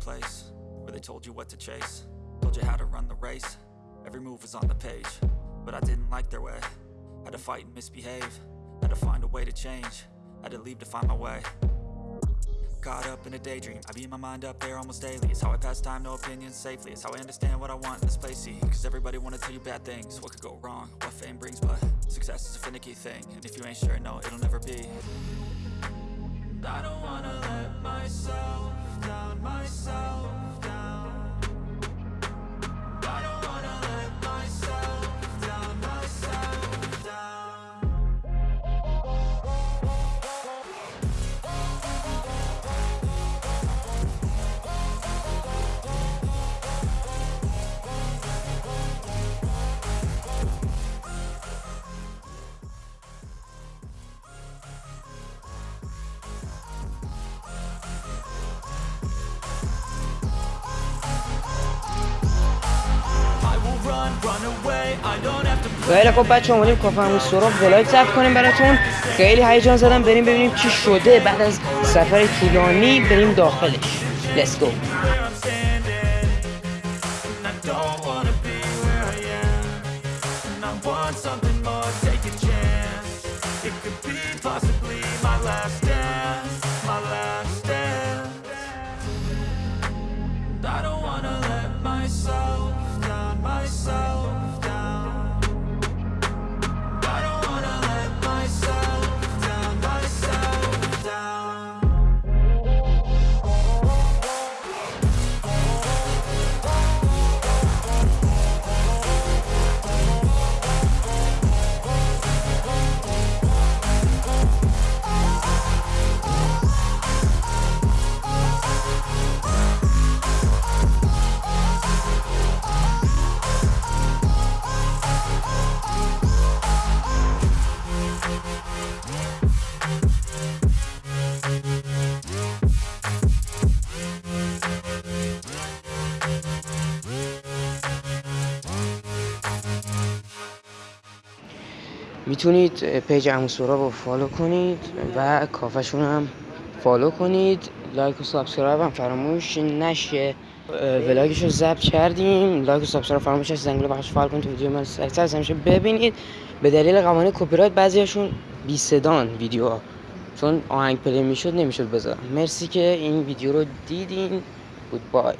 place where they told you what to chase, told you how to run the race. Every move was on the page, but I didn't like their way. Had to fight and misbehave, had to find a way to change, had to leave to find my way. Caught up in a daydream, I beat my mind up there almost daily. It's how I pass time, no opinions safely. It's how I understand what I want in this place. See, cause everybody wanna tell you bad things. What could go wrong? What fame brings, but success is a finicky thing. And if you ain't sure, no, it'll never be. خیلی خب بچه اومدیم کافه همون ولاگ ضبط کنیم براتون. خیلی هیجان زدم. بریم ببینیم چی شده. بعد از سفر طولانی بریم داخلش. Let's go. می‌تونید پیج عمو سورا رو فالو کنید و کافشون هم فالو کنید. لایک و سابسکرایب هم فراموش نشه. ولاگش رو ضبط کردیم. لایک و سابسکرایب فراموش نشه. زنگوله بخش فعال کنید تا ویدیو. من سریعتر از همیشه ببینید. به دلیل قوانین کپی رایت بعضیاشون بی صدان ویدیوها چون آهنگ پلی می‌شد نمی‌شد بذارم مرسی که این ویدیو رو دیدین. گود بای